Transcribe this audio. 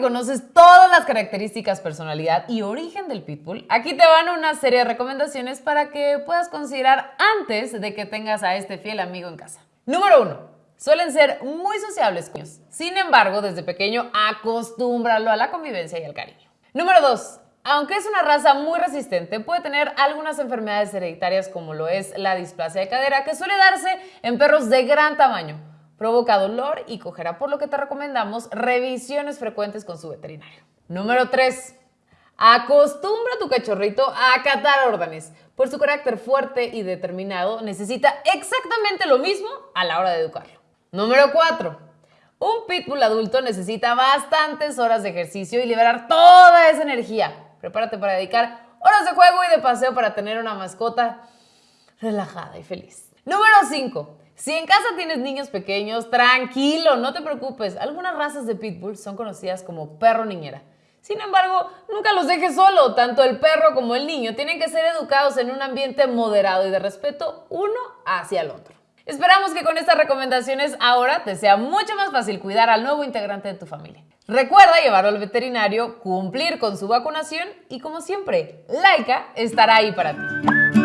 las características, personalidad y origen del pitbull, aquí te van una serie de recomendaciones para que puedas considerar antes de que tengas a este fiel amigo en casa. Número 1. Suelen ser muy sociables con ellos. Sin embargo, desde pequeño acostúmbralo a la convivencia y al cariño. Número 2. Aunque es una raza muy resistente, puede tener algunas enfermedades hereditarias como lo es la displasia de cadera, que suele darse en perros de gran tamaño. Provoca dolor y cojera, por lo que te recomendamos revisiones frecuentes con su veterinario. Número 3. Acostumbra a tu cachorrito a acatar órdenes. Por su carácter fuerte y determinado, necesita exactamente lo mismo a la hora de educarlo. Número 4. Un pitbull adulto necesita bastantes horas de ejercicio y liberar toda esa energía. Prepárate para dedicar horas de juego y de paseo para tener una mascota relajada y feliz. Número 5. Si en casa tienes niños pequeños, tranquilo, no te preocupes. Algunas razas de pitbull son conocidas como perro niñera. Sin embargo, nunca los dejes solo. Tanto el perro como el niño tienen que ser educados en un ambiente moderado y de respeto uno hacia el otro. Esperamos que con estas recomendaciones ahora te sea mucho más fácil cuidar al nuevo integrante de tu familia. Recuerda llevarlo al veterinario, cumplir con su vacunación y como siempre, Laika estará ahí para ti.